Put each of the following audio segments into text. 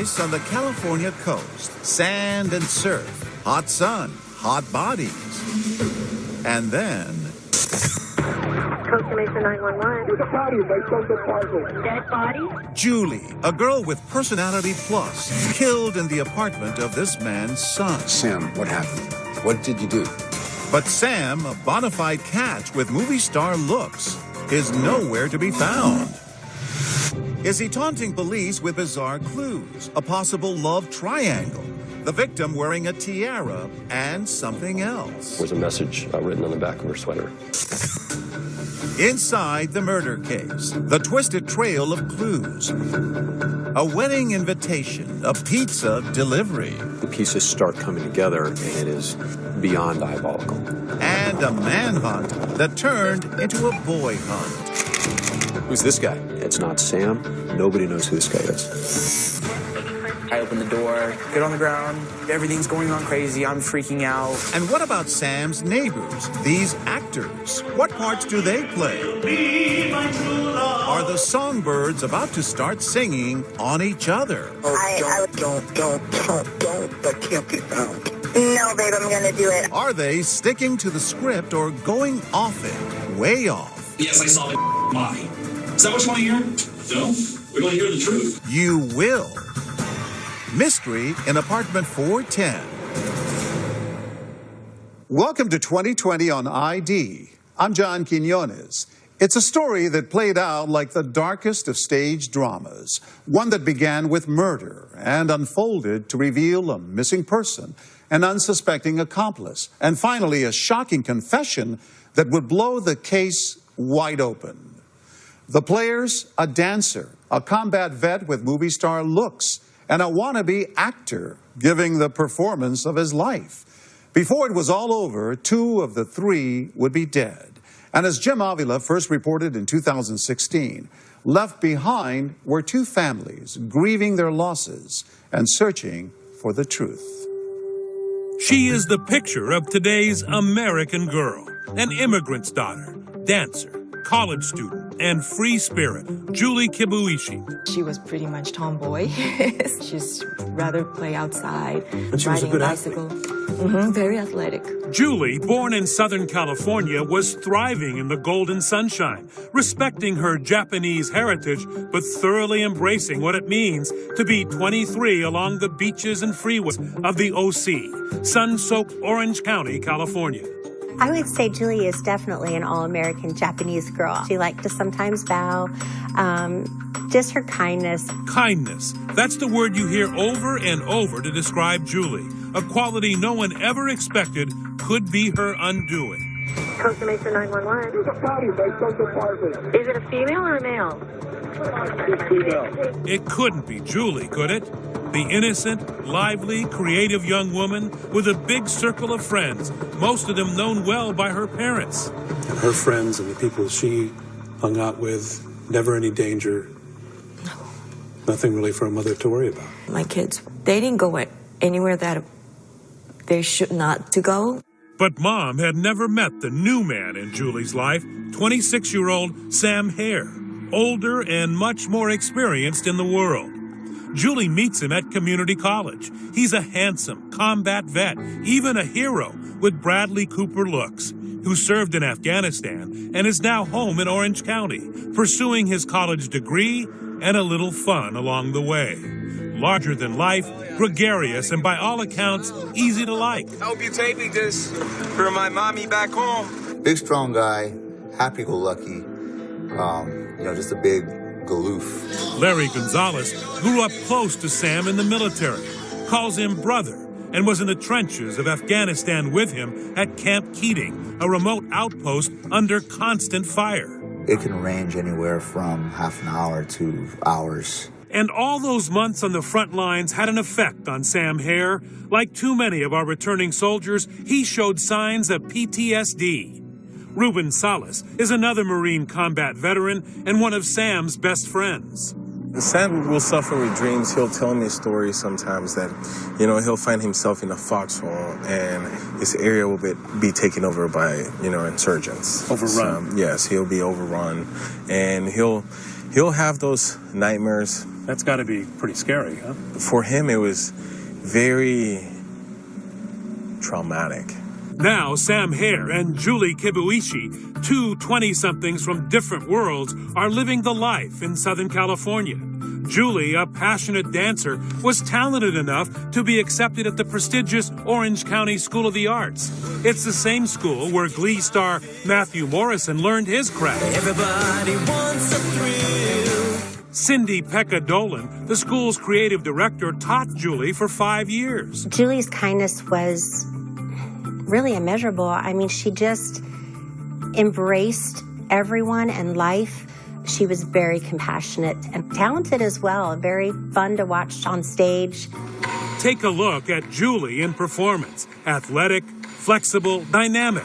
On the California coast, sand and surf, hot sun, hot bodies. And then Costa Mesa 911. There's a body in my son's apartment. Dead body? Julie, a girl with personality plus, killed in the apartment of this man's son. Sam, what happened? What did you do? But Sam, a bona fide catch with movie star looks, is nowhere to be found. Is he taunting police with bizarre clues, a possible love triangle, the victim wearing a tiara, and something else? There was a message uh, written on the back of her sweater. Inside the murder case, the twisted trail of clues. A wedding invitation, a pizza delivery, The pieces start coming together, and it is beyond diabolical. and a manhunt that turned into a boy hunt. Who's this guy? It's not Sam. Nobody knows who this guy is. I open the door, get on the ground, everything's going on crazy, I'm freaking out. And what about Sam's neighbors, these actors? What parts do they play? Are the songbirds about to start singing on each other? Oh, I, I Don't, don't, don't, don't. That can't be found. no, babe, I'm gonna do it. Are they sticking to the script or going off it, way off? Yes, I saw the mommy. Is that what you want to hear? No? We want to hear the truth. You will. Mystery in apartment 410. Welcome to 2020 on ID. I'm John Quinones. It's a story that played out like the darkest of stage dramas, one that began with murder and unfolded to reveal a missing person, an unsuspecting accomplice, and finally a shocking confession that would blow the case wide open. The players, a dancer, a combat vet with movie star looks, and a wannabe actor giving the performance of his life. Before it was all over, two of the three would be dead. And as Jim Avila first reported in 2016, left behind were two families grieving their losses and searching for the truth. She is the picture of today's American girl, an immigrant's daughter, dancer, college student, and free spirit, Julie Kibuishi. She was pretty much tomboy. She's rather play outside, And she was a good a bicycle. hmm very athletic. Julie, born in Southern California, was thriving in the golden sunshine, respecting her Japanese heritage, but thoroughly embracing what it means to be 23 along the beaches and freeways of the OC, sun soaked Orange County, California. I would say Julie is definitely an all American Japanese girl. She liked to sometimes bow. Um, just her kindness. Kindness. That's the word you hear over and over to describe Julie, a quality no one ever expected could be her undoing. Costa Mesa 911. There's a body in my son's. Is it a female or a male? It's female. It couldn't be Julie, could it? The innocent, lively, creative young woman with a big circle of friends, most of them known well by her parents. And her friends and the people she hung out with, never any danger. Nothing really for a mother to worry about. My kids, they didn't go anywhere that they should not to go. But mom had never met the new man in Julie's life, 26 year old Sam Herr, older and much more experienced in the world. Julie meets him at community college. He's a handsome combat vet, even a hero with Bradley Cooper looks, who served in Afghanistan and is now home in Orange County, pursuing his college degree and a little fun along the way. Larger than life, gregarious, and by all accounts, easy to like. I hope you take me this for my mommy back home. Big, strong guy, happy-go-lucky. Um, you know, just a big galoof. Larry Gonzalez grew up close to Sam in the military, calls him brother, and was in the trenches of Afghanistan with him at Camp Keating, a remote outpost under constant fire. It can range anywhere from half an hour to hours. And all those months on the front lines had an effect on Sam Herr. Like too many of our returning soldiers, he showed signs of PTSD. Ruben Salas is another Marine combat veteran and one of Sam's best friends. Sam will suffer with dreams. He'll tell me stories sometimes that, you know, he'll find himself in a foxhole and his area will be, be taken over by, you know, insurgents. Overrun. So, yes, he'll be overrun and he'll he'll have those nightmares That's got to be pretty scary, huh? For him, it was very traumatic. Now, Sam Herr and Julie Kibuishi, two 20 somethings from different worlds, are living the life in Southern California. Julie, a passionate dancer, was talented enough to be accepted at the prestigious Orange County School of the Arts. It's the same school where Glee star Matthew Morrison learned his craft. Everybody wants a thrill. Cindy Pekka Dolan, the school's creative director, taught Julie for five years. Julie's kindness was really immeasurable. I mean, she just embraced everyone and life. She was very compassionate and talented as well, very fun to watch on stage. Take a look at Julie in performance athletic, flexible, dynamic.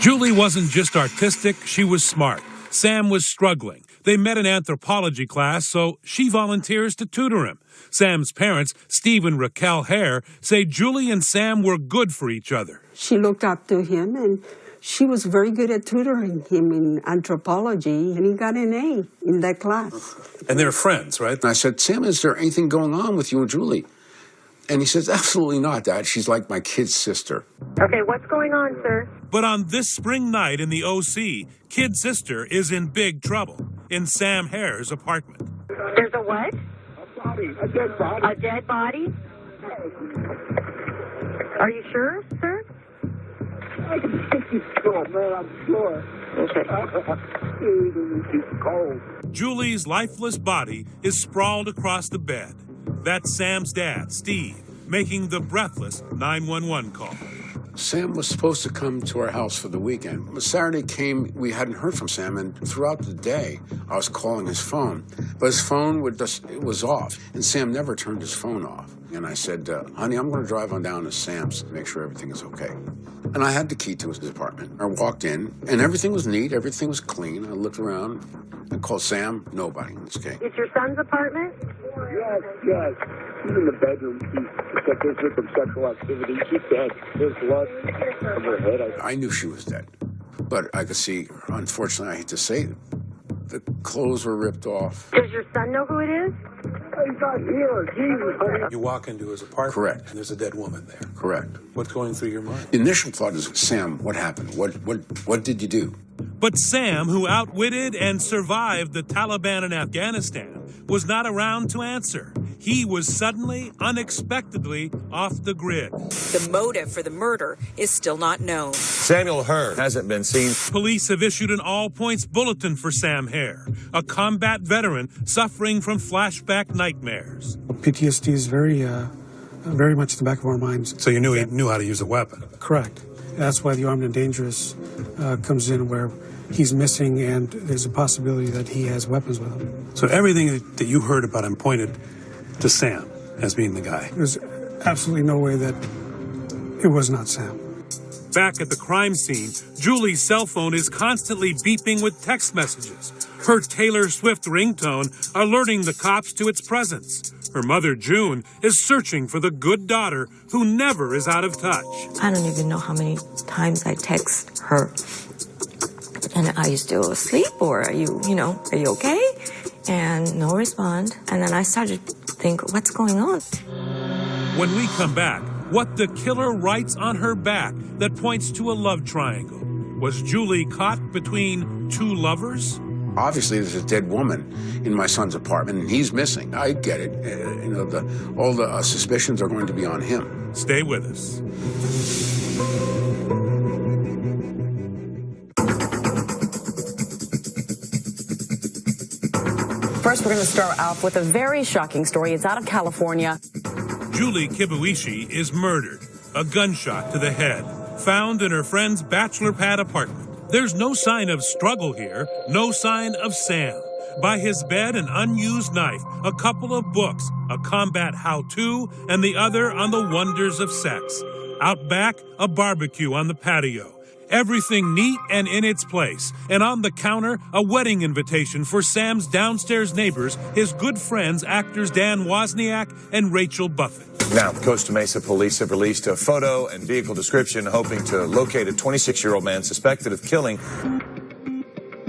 Julie wasn't just artistic, she was smart. Sam was struggling. They met in anthropology class, so she volunteers to tutor him. Sam's parents, Steve and Raquel Herr, say Julie and Sam were good for each other. She looked up to him and she was very good at tutoring him in anthropology, and he got an A in that class. And they're friends, right? And I said, Sam, is there anything going on with you and Julie? And he says, absolutely not, Dad. She's like my kid's sister. Okay, what's going on, sir? But on this spring night in the OC, Kid Sister is in big trouble in Sam Herr's apartment. There's a what? A body, a dead body. A dead body? Are you sure, sir? I can think he's cold, man, I'm sure. Okay. He's cold. Julie's lifeless body is sprawled across the bed. That's Sam's dad, Steve, making the breathless 911 call. Sam was supposed to come to our house for the weekend. When Saturday came, we hadn't heard from Sam, and throughout the day, I was calling his phone, but his phone would just, it was off, and Sam never turned his phone off. And I said, uh, honey, I'm going to drive on down to Sam's to make sure everything is okay. And I had the key to his apartment. I walked in, and everything was neat, everything was clean. I looked around, I called Sam, nobody. It's okay. It's your son's apartment? Yes, yes. He's in the bedroom. He's got this sexual activity. She's dead. There's blood on her head. I, I knew she was dead, but I could see, unfortunately, I hate to say it, the clothes were ripped off. Does your son know who it is? He's not here. Jesus, honey. You walk into his apartment, Correct. and there's a dead woman there. Correct. What's going through your mind? The initial thought is, Sam, what happened? What, what, what did you do? But Sam, who outwitted and survived the Taliban in Afghanistan, was not around to answer. He was suddenly, unexpectedly off the grid. The motive for the murder is still not known. Samuel Herr hasn't been seen. Police have issued an all points bulletin for Sam Herr, a combat veteran suffering from flashback nightmares. PTSD is very, uh, very much at the back of our minds. So you knew he knew how to use a weapon. Correct. That's why the armed and dangerous uh, comes in, where he's missing, and there's a possibility that he has weapons with him. So everything that you heard about him pointed to Sam as being the guy. There's absolutely no way that it was not Sam. Back at the crime scene, Julie's cell phone is constantly beeping with text messages, her Taylor Swift ringtone alerting the cops to its presence. Her mother, June, is searching for the good daughter who never is out of touch. I don't even know how many times I text her. And are you still asleep or are you, you know, are you okay? And no respond. And then I started to think, what's going on? When we come back, what the killer writes on her back that points to a love triangle. Was Julie caught between two lovers? Obviously, there's a dead woman in my son's apartment, and he's missing. I get it. Uh, you know, the, all the uh, suspicions are going to be on him. Stay with us. First, we're going to start off with a very shocking story. It's out of California. Julie Kibuishi is murdered, a gunshot to the head, found in her friend's bachelor pad apartment. There's no sign of struggle here, no sign of Sam. By his bed, an unused knife, a couple of books, a combat how to, and the other on the wonders of sex. Out back, a barbecue on the patio. Everything neat and in its place. And on the counter, a wedding invitation for Sam's downstairs neighbors, his good friends, actors Dan Wozniak and Rachel Buffett. Now, Costa Mesa police have released a photo and vehicle description hoping to locate a 26 year old man suspected of killing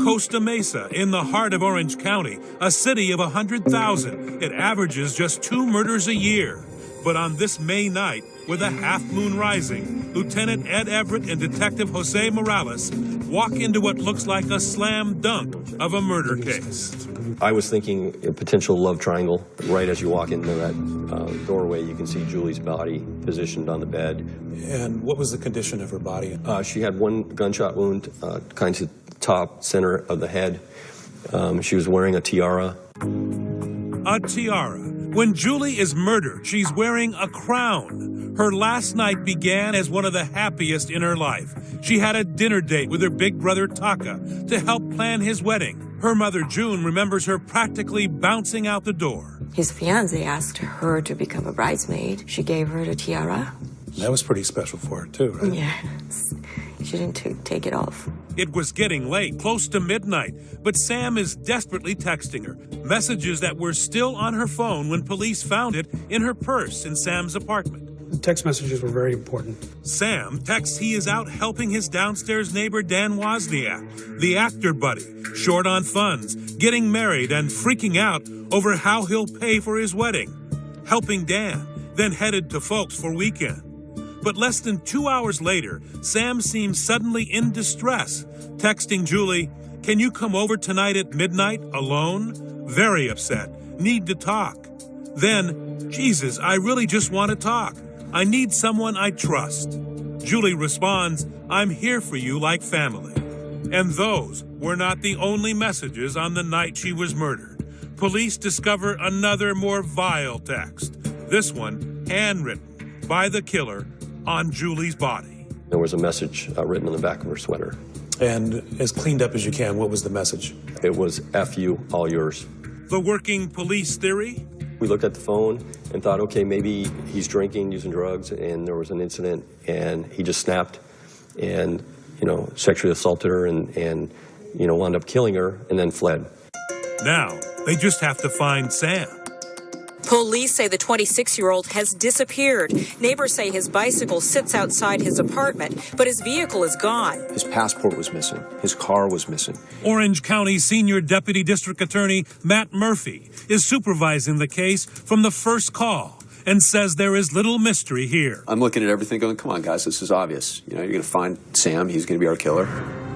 Costa Mesa, in the heart of Orange County, a city of 100,000. It averages just two murders a year. But on this May night, with a half moon rising, Lieutenant Ed Everett and Detective Jose Morales walk into what looks like a slam dunk of a murder case. I was thinking a potential love triangle. Right as you walk into that uh, doorway, you can see Julie's body positioned on the bed. And what was the condition of her body? Uh, she had one gunshot wound, uh, kind of top center of the head. Um, she was wearing a tiara. A tiara. When Julie is murdered, she's wearing a crown. Her last night began as one of the happiest in her life. She had a dinner date with her big brother Taka to help plan his wedding. Her mother June remembers her practically bouncing out the door. His fiance asked her to become a bridesmaid. She gave her the tiara. That was pretty special for her, too, right? Yes. She didn't t- take it off. It was getting late, close to midnight, but Sam is desperately texting her. Messages that were still on her phone when police found it in her purse in Sam's apartment. The text messages were very important. Sam texts he is out helping his downstairs neighbor Dan Wozniak, the actor buddy, short on funds, getting married, and freaking out over how he'll pay for his wedding. Helping Dan, then headed to Folks for weekend. But less than two hours later, Sam seems suddenly in distress, texting Julie, Can you come over tonight at midnight alone? Very upset. Need to talk. Then, Jesus, I really just want to talk. I need someone I trust. Julie responds, I'm here for you like family. And those were not the only messages on the night she was murdered. Police discover another more vile text. This one, handwritten by the killer on Julie's body. There was a message uh, written on the back of her sweater. And as cleaned up as you can, what was the message? It was F you, all yours. The working police theory? We looked at the phone and thought, okay, maybe he's drinking, using drugs, and there was an incident, and he just snapped and, you know, sexually assaulted her and, and you know, wound up killing her and then fled. Now, they just have to find Sam. Police say the 26 year old has disappeared. Neighbors say his bicycle sits outside his apartment, but his vehicle is gone. His passport was missing. His car was missing. Orange County Senior Deputy District Attorney Matt Murphy is supervising the case from the first call and says there is little mystery here. I'm looking at everything going, come on, guys, this is obvious. You know, you're going to find Sam. He's going to be our killer.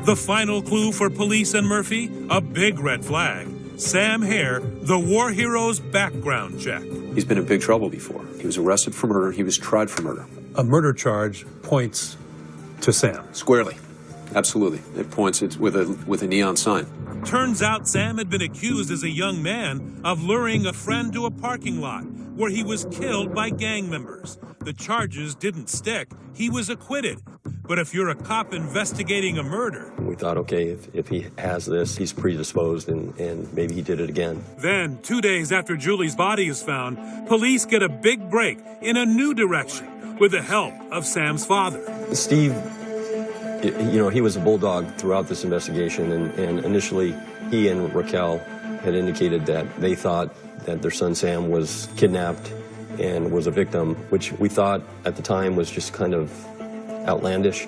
The final clue for police and Murphy a big red flag. Sam Herr, the war hero's background check. He's been in big trouble before. He was arrested for murder. He was tried for murder. A murder charge points to Sam. Squarely. Absolutely. It points it with a with a neon sign. Turns out Sam had been accused as a young man of luring a friend to a parking lot where he was killed by gang members. The charges didn't stick. He was acquitted. But if you're a cop investigating a murder, We thought, okay, if, if he has this, he's predisposed and, and maybe he did it again. then two days after Julie's body is found, police get a big break in a new direction with the help of Sam's father. Steve, you know, he was a bulldog throughout this investigation, and, and initially he and Raquel had indicated that they thought that their son Sam was kidnapped and was a victim, which we thought at the time was just kind of outlandish.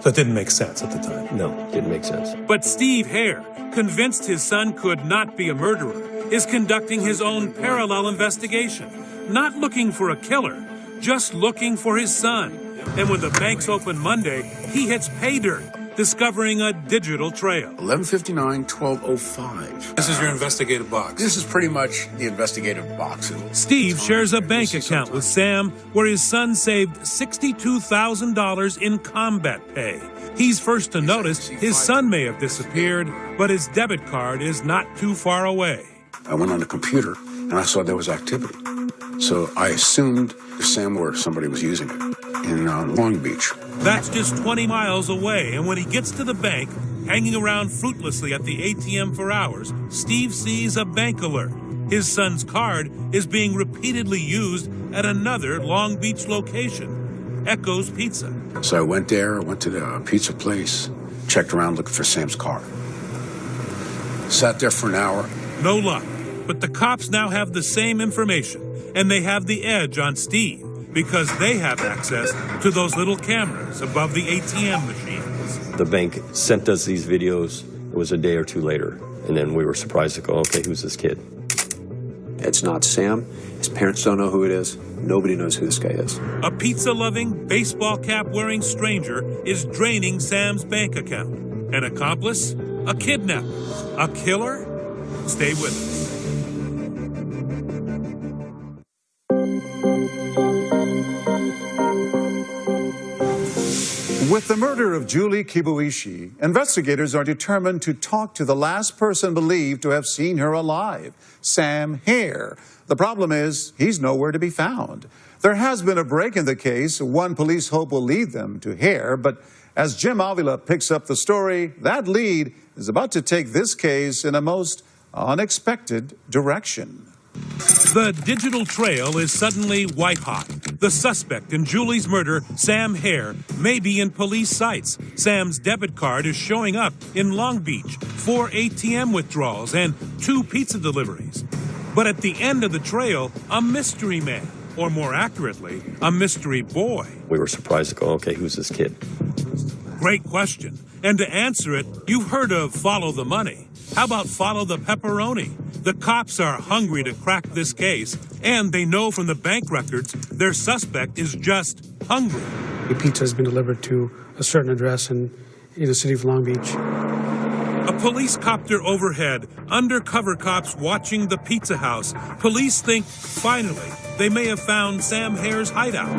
So it didn't make sense at the time. No, didn't make sense. But Steve Herr, convinced his son could not be a murderer, is conducting his own parallel investigation, not looking for a killer, just looking for his son. And when the banks open Monday, he hits pay dirt, discovering a digital trail. 1159, 1205. This is your investigative box. This is pretty much the investigative box. Steve shares a bank account with Sam where his son saved $62,000 in combat pay. He's first to notice his son may have disappeared, but his debit card is not too far away. I went on the computer and I saw there was activity. So I assumed Sam or somebody was using it in uh, Long Beach. That's just 20 miles away, and when he gets to the bank, hanging around fruitlessly at the ATM for hours, Steve sees a bank alert. His son's card is being repeatedly used at another Long Beach location, Echo's Pizza. So I went there, I went to the pizza place, checked around looking for Sam's car. Sat there for an hour. No luck, but the cops now have the same information, and they have the edge on Steve because they have access to those little cameras above the ATM machines. The bank sent us these videos It was a day or two later, and then we were surprised to go, okay, who's this kid? It's not Sam. His parents don't know who it is. Nobody knows who this guy is. A pizza loving, baseball cap wearing stranger is draining Sam's bank account. An accomplice? A kidnapper? A killer? Stay with us. With the murder of Julie Kibuishi, investigators are determined to talk to the last person believed to have seen her alive, Sam Herr. The problem is, he's nowhere to be found. There has been a break in the case. One police hope will lead them to Herr, but as Jim Avila picks up the story, that lead is about to take this case in a most unexpected direction. The digital trail is suddenly white hot. The suspect in Julie's murder, Sam Herr, may be in police sights. Sam's debit card is showing up in Long Beach, four ATM withdrawals, and two pizza deliveries. But at the end of the trail, a mystery man, or more accurately, a mystery boy. We were surprised to go, okay, who's this kid? Great question. And to answer it, you've heard of follow the money. How about follow the pepperoni? The cops are hungry to crack this case, and they know from the bank records their suspect is just hungry. The pizza has been delivered to a certain address in, in the city of Long Beach. A police copter overhead, undercover cops watching the pizza house. Police think, finally, they may have found Sam Herr's hideout.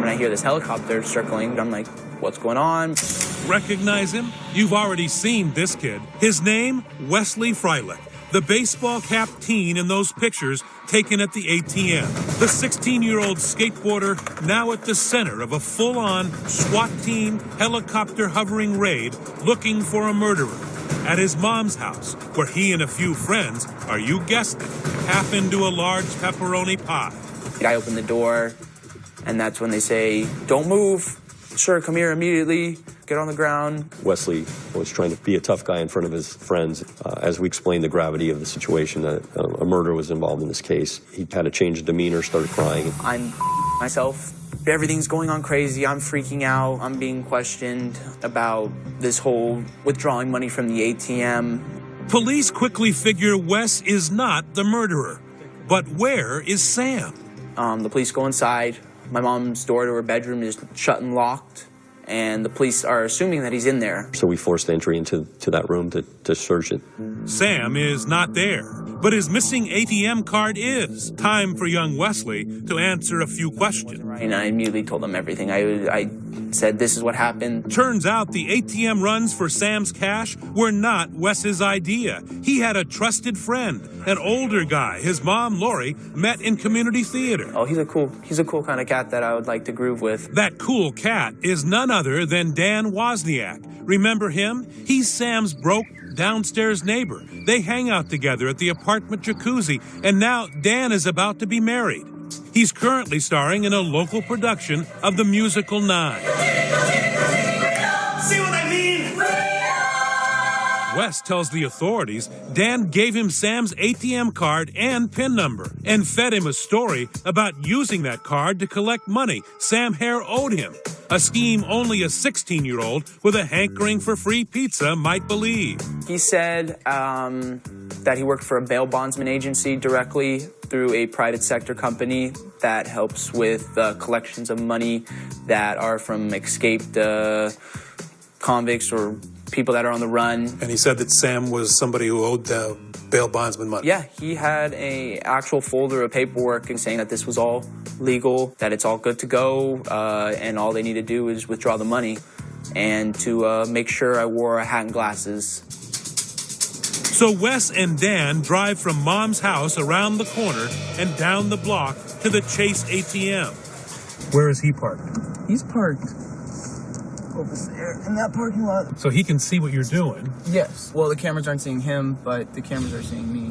When I hear this helicopter circling, I'm like, what's going on? Recognize him? You've already seen this kid. His name, Wesley Freilich. The baseball cap teen in those pictures taken at the ATM. The 16 year old skateboarder now at the center of a full on SWAT team helicopter hovering raid looking for a murderer. At his mom's house, where he and a few friends are, you guessed it, half into a large pepperoni pie. I open the door, and that's when they say, Don't move. Sure, come here immediately. Get on the ground. Wesley was trying to be a tough guy in front of his friends. Uh, as we explained the gravity of the situation, that uh, a murder was involved in this case. He had a change of demeanor, started crying. I'm myself. Everything's going on crazy. I'm freaking out. I'm being questioned about this whole withdrawing money from the ATM. Police quickly figure Wes is not the murderer. But where is Sam? Um, the police go inside. My mom's door to her bedroom is shut and locked, and the police are assuming that he's in there. So we forced entry into to that room to, to search it. Sam is not there, but his missing ATM card is. Time for young Wesley to answer a few questions. And I immediately told them everything. I, I said, This is what happened. Turns out the ATM runs for Sam's cash were not Wes's idea. He had a trusted friend, an older guy his mom, Lori, met in community theater. Oh, he's a cool, he's a cool kind of cat that I would like to groove with. That cool cat is none other than Dan Wozniak. Remember him? He's Sam's broke downstairs neighbor. They hang out together at the apartment jacuzzi, and now Dan is about to be married. He's currently starring in a local production of the musical Nine. See what I mean? Wes tells the authorities Dan gave him Sam's ATM card and PIN number and fed him a story about using that card to collect money Sam Herr owed him. A scheme only a 16 year old with a hankering for free pizza might believe. He said um, that he worked for a bail bondsman agency directly through a private sector company that helps with uh, collections of money that are from escaped uh, convicts or people that are on the run. And he said that Sam was somebody who owed the bail bondsman money. Yeah, he had a actual folder of paperwork and saying that this was all legal, that it's all good to go, uh, and all they need to do is withdraw the money, and to uh, make sure I wore a hat and glasses. So Wes and Dan drive from mom's house around the corner and down the block to the Chase ATM. Where is he parked? He's parked over there in that parking lot. So he can see what you're doing. Yes. Well, the cameras aren't seeing him, but the cameras are seeing me.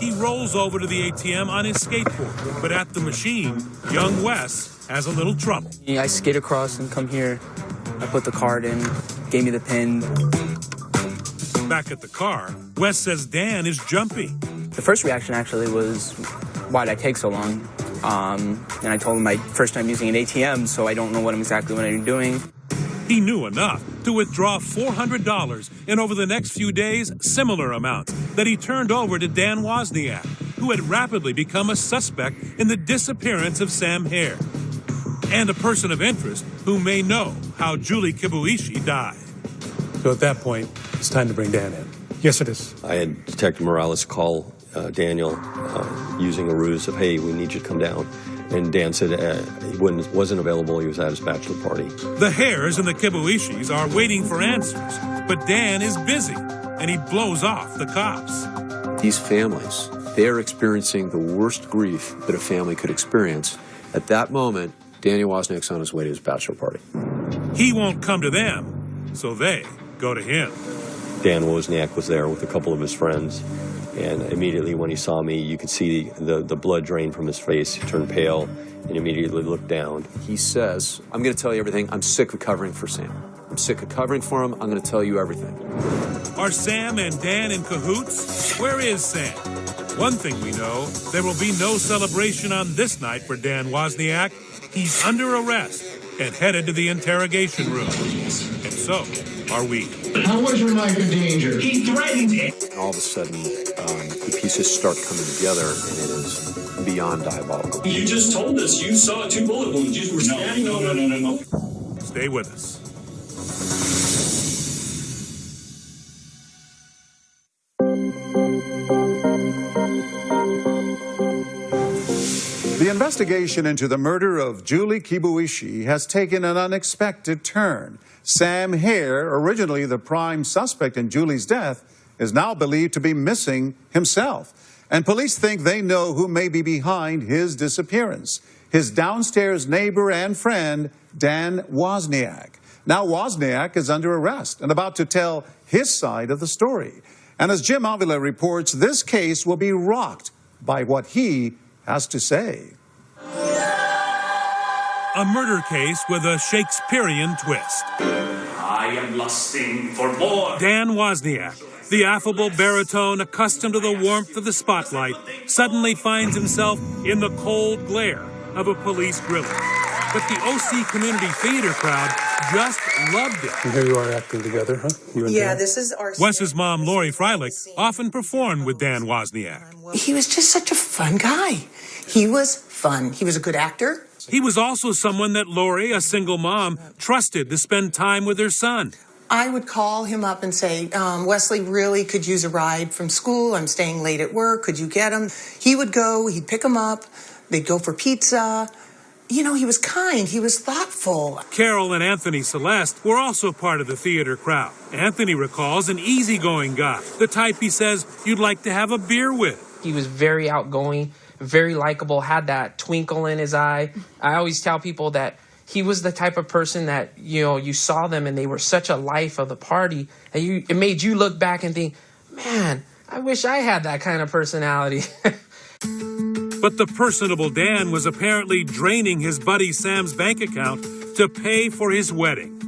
He rolls over to the ATM on his skateboard, but at the machine, young Wes has a little trouble. Yeah, I skate across and come here. I put the card in, gave me the pin. Back at the car, Wes says Dan is jumpy. The first reaction actually was, why'd I take so long? Um, and I told him my first time using an ATM, so I don't know what I'm exactly what I'm doing. He knew enough to withdraw $400 and over the next few days, similar amounts that he turned over to Dan Wozniak, who had rapidly become a suspect in the disappearance of Sam Herr. And a person of interest who may know how Julie Kibuishi died. So at that point, it's time to bring Dan in. Yes, it is. I had Detective Morales call uh, Daniel uh, using a ruse of, hey, we need you to come down. And Dan said uh, he wasn't, wasn't available. He was at his bachelor party. The Herrs and the Kibuishis are waiting for answers, but Dan is busy and he blows off the cops. These families, they're experiencing the worst grief that a family could experience. At that moment, Daniel Wozniak's on his way to his bachelor party. He won't come to them, so they go to him. Dan Wozniak was there with a couple of his friends. And immediately when he saw me, you could see the, the blood drain from his face. He turned pale and immediately looked down. He says, I'm going to tell you everything. I'm sick of covering for Sam. I'm sick of covering for him. I'm going to tell you everything. Are Sam and Dan in cahoots? Where is Sam? One thing we know there will be no celebration on this night for Dan Wozniak. He's under arrest and headed to the interrogation room. And so are we. How was your life in danger? He threatened it. All of a sudden, um, the pieces start coming together, and it is beyond diabolical. You just told us you saw two bullet wounds. You were standing no, over. no, no, no, no. Stay with us. Investigation into the murder of Julie Kibuishi has taken an unexpected turn. Sam Herr, originally the prime suspect in Julie's death, is now believed to be missing himself. And police think they know who may be behind his disappearance his downstairs neighbor and friend, Dan Wozniak. Now, Wozniak is under arrest and about to tell his side of the story. And as Jim Avila reports, this case will be rocked by what he has to say. A murder case with a Shakespearean twist. I am lusting for more. Dan Wozniak, the affable baritone accustomed to the warmth of the spotlight, suddenly finds himself in the cold glare of a police grilling. But the OC community theater crowd just loved it. And here you are acting together, huh? You and Yeah, Dan? this is our. Wes's mom, Lori Freilich, often performed with Dan Wozniak. He was just such a fun guy. He was fun. He was a good actor. He was also someone that Lori, a single mom, trusted to spend time with her son. I would call him up and say, um, Wesley really could use a ride from school. I'm staying late at work. Could you get him? He would go, he'd pick him up, they'd go for pizza. You know, he was kind, he was thoughtful. Carol and Anthony Celeste were also part of the theater crowd. Anthony recalls an easygoing guy, the type he says you'd like to have a beer with. He was very outgoing, very likable, had that twinkle in his eye. I always tell people that he was the type of person that, you know, you saw them and they were such a life of the party and you it made you look back and think, "Man, I wish I had that kind of personality." But the personable Dan was apparently draining his buddy Sam's bank account to pay for his wedding.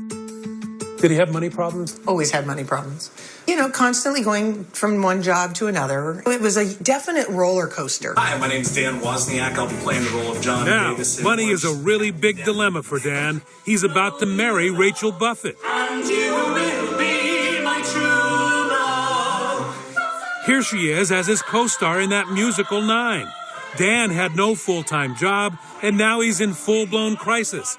Did he have money problems? Always had money problems. You know, constantly going from one job to another. It was a definite roller coaster. Hi, my name's Dan Wozniak. I'll be playing the role of John Now, Davis. in money is a really big dilemma for Dan. He's about to marry Rachel Buffett. And you will be my true love. Here she is as his co star in that musical Nine. Dan had no full time job, and now he's in full blown crisis,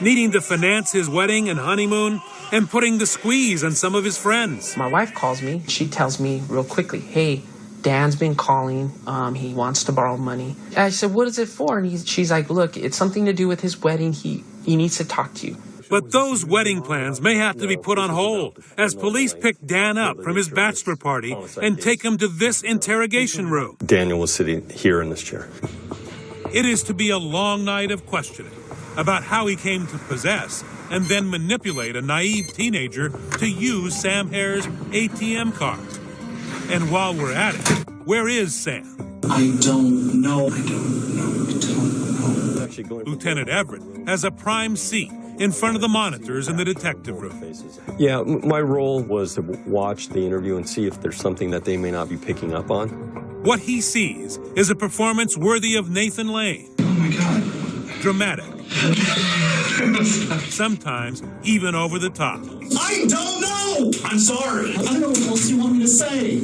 needing to finance his wedding and honeymoon and putting the squeeze on some of his friends. My wife calls me. She tells me real quickly, "Hey, Dan's been calling. Um, he wants to borrow money." I said, "What is it for?" And he, she's like, "Look, it's something to do with his wedding. He he needs to talk to you." But those wedding plans may have to be put on hold as police pick Dan up from his bachelor party and take him to this interrogation room. Daniel was sitting here in this chair. It is to be a long night of questioning about how he came to possess and then manipulate a naive teenager to use Sam Herr's ATM card. And while we're at it, where is Sam? I don't know. I don't know. I don't know. Lieutenant Everett has a prime seat in front of the monitors in the detective room. Yeah, my role was to watch the interview and see if there's something that they may not be picking up on. What he sees is a performance worthy of Nathan Lane. Oh my God. dramatic, sometimes even over the top. I don't know. I'm sorry. I don't know what else you want me to say.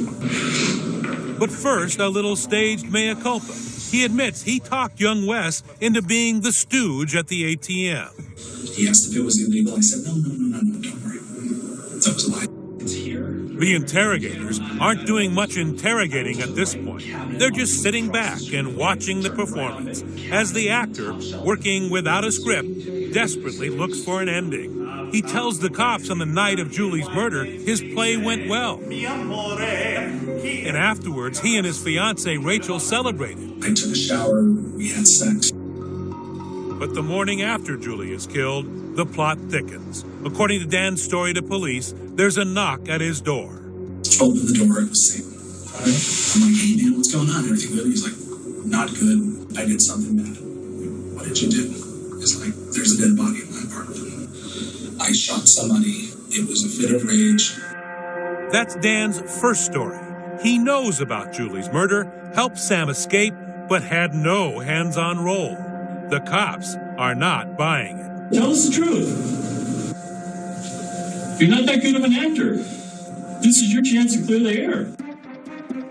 But first, a little staged mea culpa. He admits he talked young Wes into being the stooge at the ATM. He asked if it was illegal. I said, no, no, no, no, no, don't worry. That was a lie. It's here. The interrogators aren't doing much interrogating at this point. They're just sitting back and watching the performance as the actor, working without a script, desperately looks for an ending. He tells the cops on the night of Julie's murder his play went well. And afterwards, he and his fiancee Rachel celebrated. I took a shower. We had sex. But the morning after Julie is killed, the plot thickens. According to Dan's story to police, there's a knock at his door. Opened the door. It was Sam. I'm like, hey, man, what's going on? Everything good? He's like, not good. I did something bad. What did you do? It's like, there's a dead body in my apartment. I shot somebody. It was a fit of rage. That's Dan's first story. He knows about Julie's murder, helped Sam escape, but had no hands on role. The cops are not buying it. Tell us the truth. You're not that good of an actor. This is your chance to clear the air.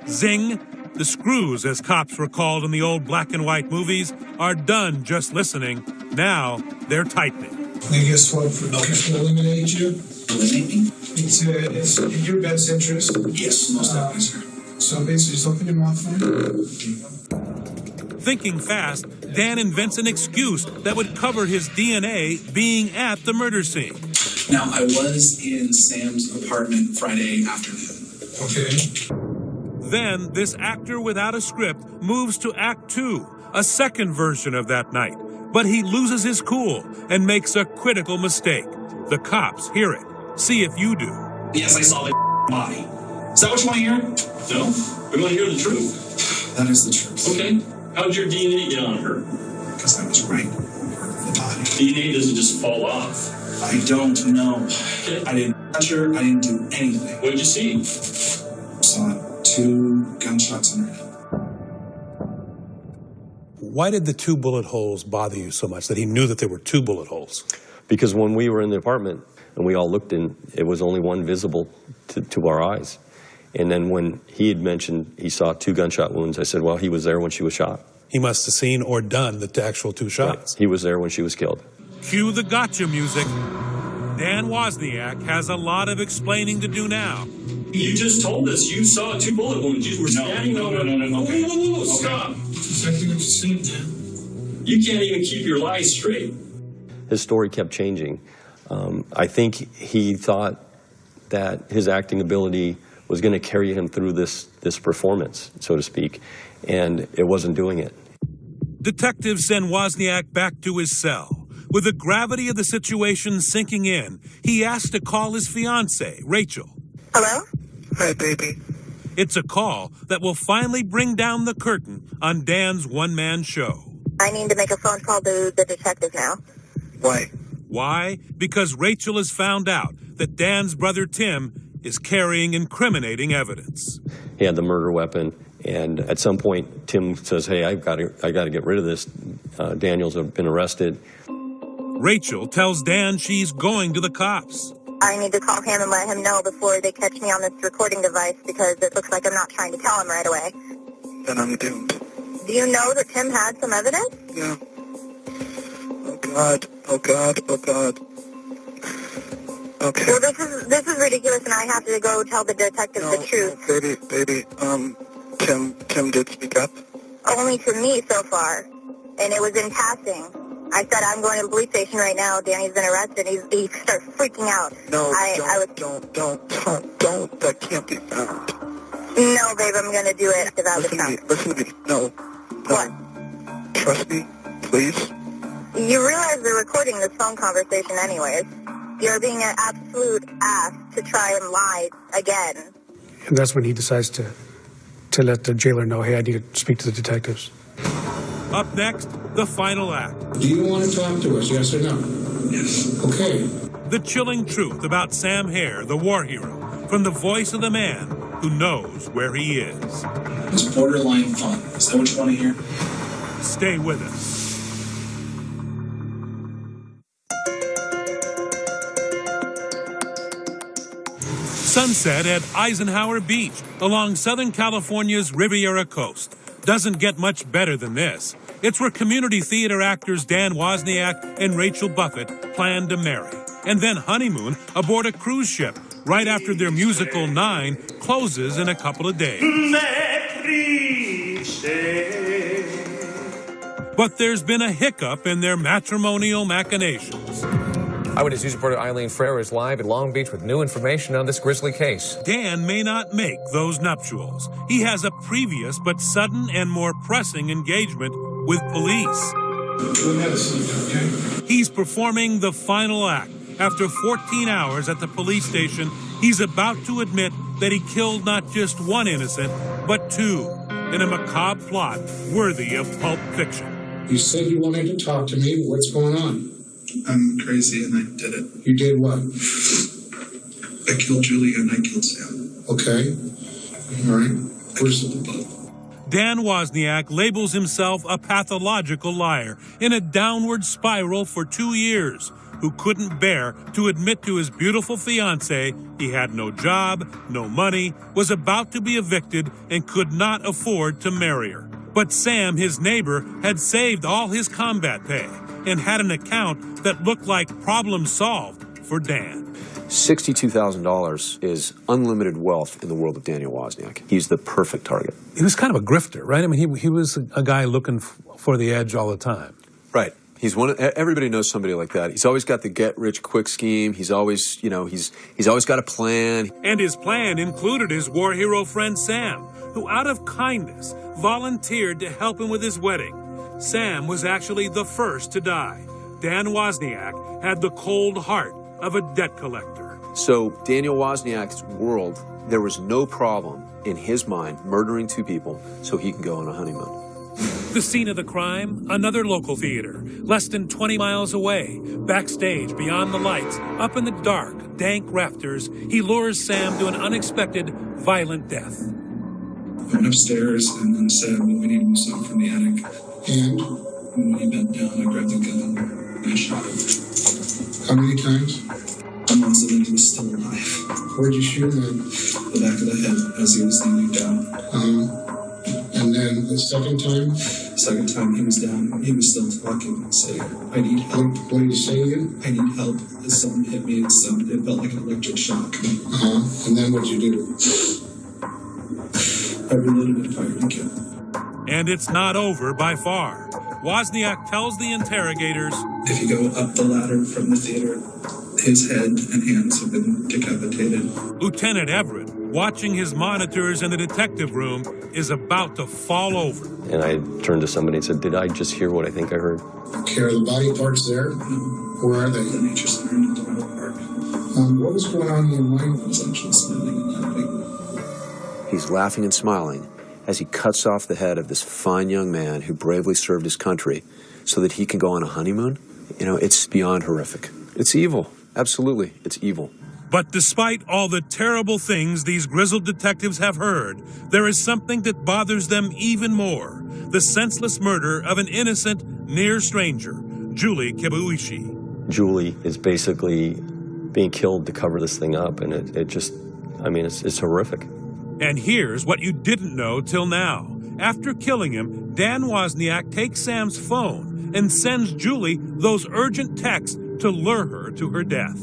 Zing! The screws, as cops were called in the old black and white movies, are done just listening. Now they're tightening. Maybe guess what? for okay. to eliminate you. Eliminate me? It's, uh, it's in your best interest. Yes, most definitely, sir. So basically, just open your mouth for me. Thinking fast, Dan invents an excuse that would cover his DNA being at the murder scene. Now, I was in Sam's apartment Friday afternoon. Okay. Then, this actor without a script moves to Act Two, a second version of that night. But he loses his cool and makes a critical mistake. The cops hear it. See if you do. Yes, I saw the body. Is that what you want to hear? No. We want to hear the truth. That is the truth. Okay. How'd your DNA get on her? Because I was right over the body. DNA doesn't just fall off. I don't know. Okay. I didn't touch her. I didn't do anything. What did you see? Saw two gunshots in her head. Why did the two bullet holes bother you so much that he knew that there were two bullet holes? Because when we were in the apartment and we all looked in, it was only one visible to, to our eyes. And then when he had mentioned he saw two gunshot wounds, I said, well, he was there when she was shot. He must have seen or done the actual two shots. He was there when she was killed. Cue the gotcha music. Dan Wozniak has a lot of explaining to do now. You just told us you saw two bullet wounds. You were standing no, over. no, no, no, okay. Whoa, whoa, whoa, Okay. Stop. Exactly what you said, Dan. You can't even keep your lies straight. His story kept changing. Um, I think he thought that his acting ability was going to carry him through this, this performance, so to speak, and it wasn't doing it. Detectives send Wozniak back to his cell. With the gravity of the situation sinking in, he asks to call his fiancee, Rachel. Hello? Hi, baby. It's a call that will finally bring down the curtain on Dan's one man show. I need to make a phone call to the detective now. Why? Why? Because Rachel has found out that Dan's brother Tim is carrying incriminating evidence. He had the murder weapon, and at some point, Tim says, "Hey, I've got to, I got to get rid of this. Uh, Daniels have been arrested." Rachel tells Dan she's going to the cops. I need to call him and let him know before they catch me on this recording device because it looks like I'm not trying to tell him right away. Then I'm doomed. Do you know that Tim had some evidence? Yeah. Oh, God. Oh, God. Oh, God. Okay. Well, this is this is ridiculous, and I have to go tell the detective No, the truth. baby, baby, um, Tim, Tim did speak up. Only to me so far, and it was in passing. I said I'm going to the police station right now. Danny's been arrested. He's, he starts freaking out. No, I, don't, I was don't, don't, don't, don't. That can't be found. no, babe. I'm going to do it without the Listen to me. Listen to me. No. What? Trust me, please. You realize they're recording this phone conversation, anyways. You're being an absolute ass to try and lie again. And that's when he decides to to let the jailer know, hey, I need to speak to the detectives. Up next, the final act. Do you want to talk to us, yes or no? Yes. Okay. The chilling truth about Sam Herr, the war hero, from the voice of the man who knows where he is. It's borderline fun. Is that what you want to hear? Stay with us. Sunset at Eisenhower Beach along Southern California's Riviera coast. Doesn't get much better than this. It's where community theater actors Dan Wozniak and Rachel Buffett plan to marry and then honeymoon aboard a cruise ship right after their musical Nine closes in a couple of days. But there's been a hiccup in their matrimonial machinations. Eyewitness News reporter Eileen Frere is live in Long Beach with new information on this grisly case. Dan may not make those nuptials. He has a previous but sudden and more pressing engagement with police. He's performing the final act. After 14 hours at the police station, he's about to admit that he killed not just one innocent, but two, in a macabre plot worthy of pulp fiction. You said you wanted to talk to me. What's going on? I'm crazy and I did it. You did what? I killed Julie and I killed Sam. Okay. All right. Where's the boat? Dan Wozniak labels himself a pathological liar in a downward spiral for two years, who couldn't bear to admit to his beautiful fiancee he had no job, no money, was about to be evicted, and could not afford to marry her. But Sam, his neighbor, had saved all his combat pay and had an account that looked like problem solved for Dan. $62,000 is unlimited wealth in the world of Daniel Wozniak. He's the perfect target. He was kind of a grifter, right? I mean, he, he was a, a guy looking f- for the edge all the time. Right. He's one. Of, everybody knows somebody like that. He's always got the get rich quick scheme. He's always, you know, he's he's always got a plan. And his plan included his war hero friend Sam, who, out of kindness, volunteered to help him with his wedding. Sam was actually the first to die. Dan Wozniak had the cold heart of a debt collector. So Daniel Wozniak's world, there was no problem in his mind murdering two people so he can go on a honeymoon. The scene of the crime, another local theater, less than 20 miles away. Backstage, beyond the lights, up in the dark, dank rafters, he lures Sam to an unexpected, violent death. I went upstairs and then said, well, we need to move something from the attic. And? and when he bent down, I grabbed the gun and I shot him. How many times? Once and then he was still alive. Where'd you shoot him? The back of the head as he was kneeling down. Um, and then the second time? Second time he was down, he was still talking and saying, I need help. What, what did you say again? I need help. Something hit me. It, sounded, it felt like an electric shock. Uh-huh. And then what'd you do? I reloaded and fired again. And it's not over by far. Wozniak tells the interrogators If you go up the ladder from the theater, his head and hands have been decapitated. Lieutenant Everett, watching his monitors in the detective room, is about to fall over. And I turned to somebody and said, Did I just hear what I think I heard? Okay, are the body parts there? Where are they? The nature center in Eldorado Park. Um, what was going on in your mind? I was actually smiling and laughing. He's laughing and smiling as he cuts off the head of this fine young man who bravely served his country so that he can go on a honeymoon. You know, it's beyond horrific. It's evil. Absolutely, it's evil. But despite all the terrible things these grizzled detectives have heard, there is something that bothers them even more the senseless murder of an innocent, near stranger, Julie Kibuishi. Julie is basically being killed to cover this thing up, and it, it just, I mean, it's, it's horrific. And here's what you didn't know till now. After killing him, Dan Wozniak takes Sam's phone and sends Julie those urgent texts to lure her to her death.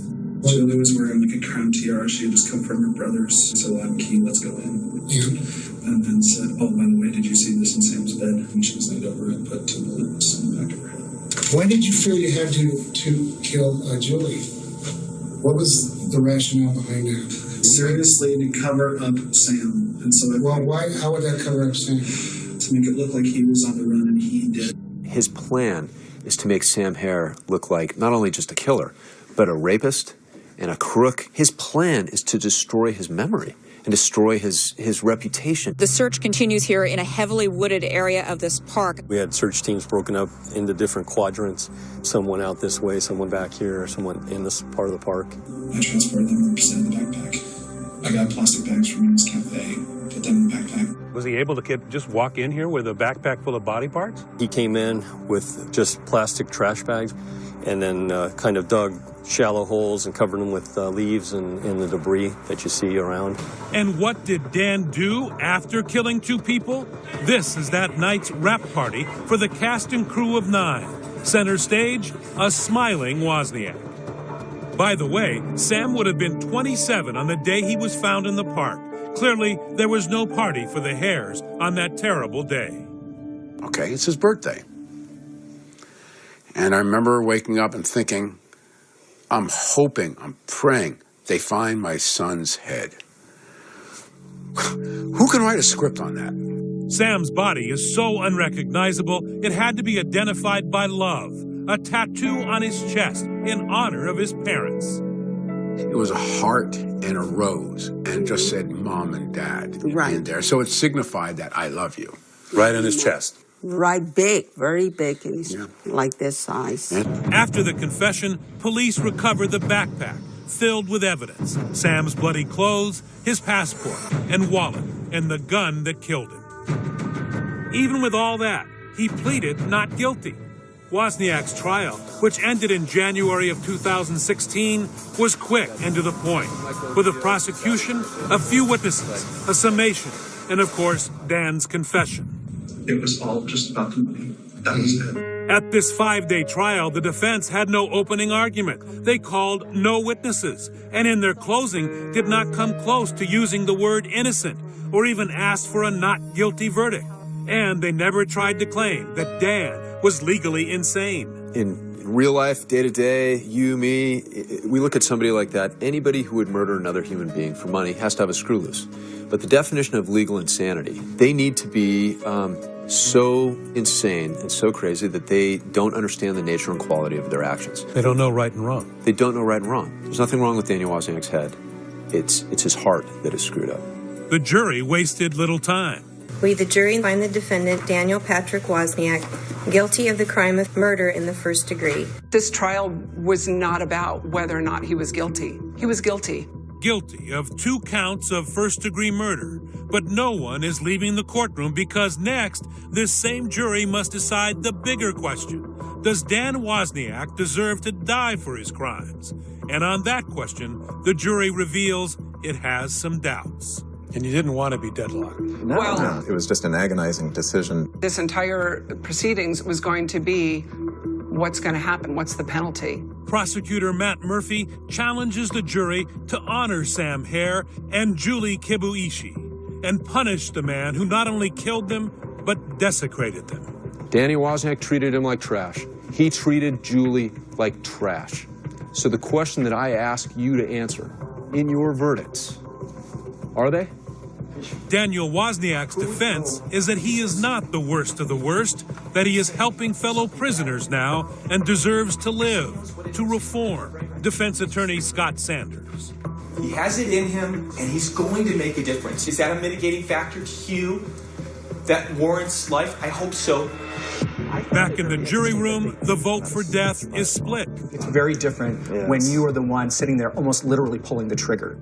Julie was wearing like a crown tiara. She had just come from her brother's. So I'm keen, let's go in. Yeah. And then said, Oh, by the way, did you see this in Sam's bed? And she was laid over and put two bullets in the back of her head. Why did you feel you had to, to kill uh, Julie? What was the rationale behind that? Seriously, to cover up Sam. And so I. Well, why? How would that cover up Sam? To make it look like he was on the run and he did. His plan is to make Sam Herr look like not only just a killer, but a rapist and a crook. His plan is to destroy his memory and destroy his, his reputation. The search continues here in a heavily wooded area of this park. We had search teams broken up into different quadrants. Someone went out this way, someone back here, someone in this part of the park. I transported them 100% in the backpack. I got plastic bags from East Cafe, put put them in the backpack. Was he able to get, just walk in here with a backpack full of body parts? He came in with just plastic trash bags and then uh, kind of dug shallow holes and covered them with uh, leaves and, and the debris that you see around. And what did Dan do after killing two people? This is that night's wrap party for the cast and crew of nine. Center stage, a smiling Wozniak. By the way, Sam would have been 27 on the day he was found in the park. Clearly, there was no party for the Herrs on that terrible day. Okay, it's his birthday. And I remember waking up and thinking, I'm hoping, I'm praying they find my son's head. Who can write a script on that? Sam's body is so unrecognizable, it had to be identified by love, a tattoo on his chest in honor of his parents. It was a heart and a rose, and it just said mom and dad right. in there. So it signified that I love you. Right on his chest. Right big, very big, and yeah. like this size. After the confession, police recovered the backpack filled with evidence Sam's bloody clothes, his passport, and wallet, and the gun that killed him. Even with all that, he pleaded not guilty. Wozniak's trial, which ended in January of 2016, was quick and to the point, with a prosecution, a few witnesses, a summation, and of course, Dan's confession. It was all just about the money. That was it. At this five day trial, the defense had no opening argument. They called no witnesses, and in their closing, did not come close to using the word innocent or even asked for a not guilty verdict. And they never tried to claim that Dan was legally insane. In real life, day to day, you, me, we look at somebody like that. Anybody who would murder another human being for money has to have a screw loose. But the definition of legal insanity, they need to be um, so insane and so crazy that they don't understand the nature and quality of their actions. They don't know right and wrong. They don't know right and wrong. There's nothing wrong with Daniel Wozniak's head. It's, it's his heart that is screwed up. The jury wasted little time. We, the jury, find the defendant, Daniel Patrick Wozniak, guilty of the crime of murder in the first degree. This trial was not about whether or not he was guilty. He was guilty guilty of two counts of first degree murder. But no one is leaving the courtroom because next, this same jury must decide the bigger question Does Dan Wozniak deserve to die for his crimes? And on that question, the jury reveals it has some doubts. And you didn't want to be deadlocked. No, well, no, it was just an agonizing decision. This entire proceedings was going to be what's going to happen? What's the penalty? Prosecutor Matt Murphy challenges the jury to honor Sam Herr and Julie Kibuishi and punish the man who not only killed them, but desecrated them. Danny Wozniak treated him like trash. He treated Julie like trash. So the question that I ask you to answer in your verdicts, are they? Daniel Wozniak's defense is that he is not the worst of the worst, that he is helping fellow prisoners now and deserves to live, to reform. Defense attorney Scott Sanders. He has it in him and he's going to make a difference. Is that a mitigating factor to you that warrants life? I hope so. Back in the jury room, the vote for death is split. It's very different yes. when you are the one sitting there almost literally pulling the trigger.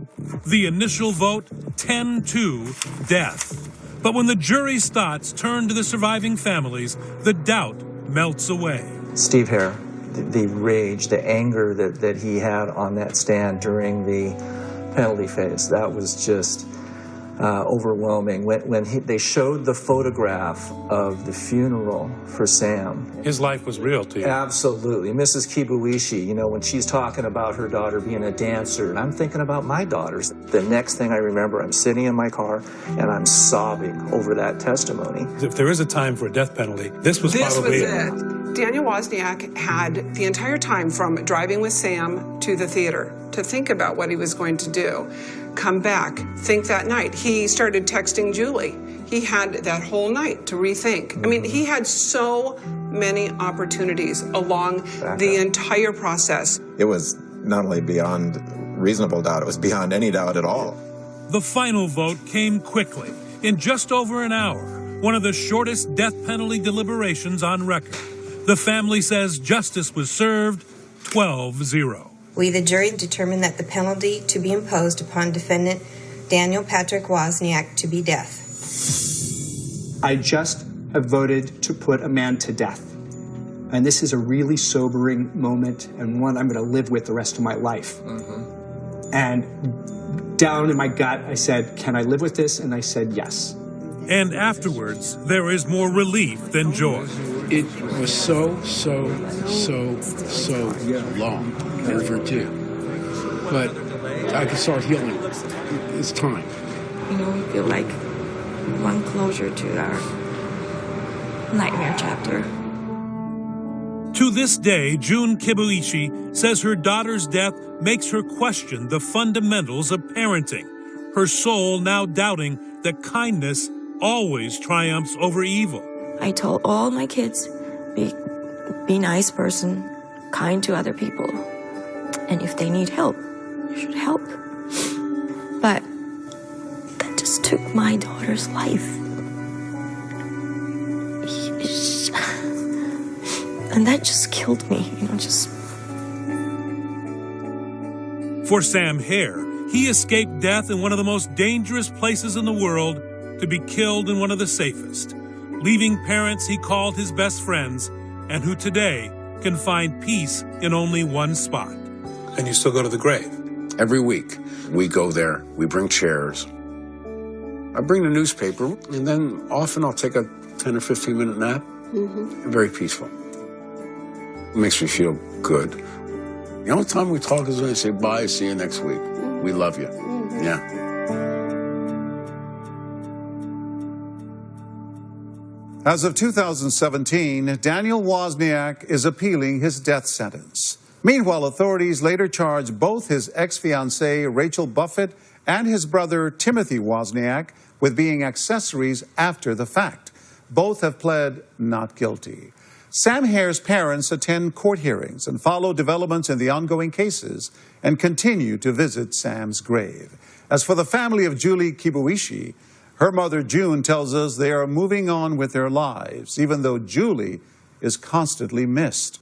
The initial vote 10 2 death. But when the jury's thoughts turn to the surviving families, the doubt melts away. Steve Herr, the, the rage, the anger that, that he had on that stand during the penalty phase, that was just uh, overwhelming. When, when he, they showed the photograph of the funeral for Sam. His life was real to you. Absolutely. Mrs. Kibuishi, you know, when she's talking about her daughter being a dancer, and I'm thinking about my daughters. The next thing I remember, I'm sitting in my car and I'm sobbing over that testimony. If there is a time for a death penalty, this was this probably was it. Daniel Wozniak had the entire time from driving with Sam to the theater to think about what he was going to do come back, think that night. He started texting Julie. He had that whole night to rethink. I mean, he had so many opportunities along the entire process. It was not only beyond reasonable doubt, it was beyond any doubt at all. The final vote came quickly, in just over an hour, one of the shortest death penalty deliberations on record. The family says justice was served 12 0. We, the jury, determined that the penalty to be imposed upon defendant Daniel Patrick Wozniak to be death. I just have voted to put a man to death. And this is a really sobering moment and one I'm going to live with the rest of my life. Mm-hmm. And down in my gut, I said, Can I live with this? And I said, Yes. And afterwards, there is more relief than joy. It was so, so, so, so long overdue. But I can start healing. It's time. You know, we feel like one closure to our nightmare chapter. To this day, June Kibuishi says her daughter's death makes her question the fundamentals of parenting, her soul now doubting that kindness always triumphs over evil. I told all my kids, be, be nice person, kind to other people. And if they need help, you should help. But that just took my daughter's life. And that just killed me, you know, just For Sam Herr, he escaped death in one of the most dangerous places in the world to be killed in one of the safest, leaving parents he called his best friends and who today can find peace in only one spot. And you still go to the grave? Every week, we go there, we bring chairs. I bring the newspaper, and then often I'll take a 10 or 15 minute nap. Mm-hmm. Very peaceful. It makes me feel good. The only time we talk is when I say bye, see you next week. We love you. Mm-hmm. Yeah. As of 2017, Daniel Wozniak is appealing his death sentence. Meanwhile, authorities later charged both his ex fiancee, Rachel Buffett, and his brother, Timothy Wozniak, with being accessories after the fact. Both have pled not guilty. Sam Herr's parents attend court hearings and follow developments in the ongoing cases and continue to visit Sam's grave. As for the family of Julie Kibuishi, her mother June tells us they are moving on with their lives, even though Julie is constantly missed.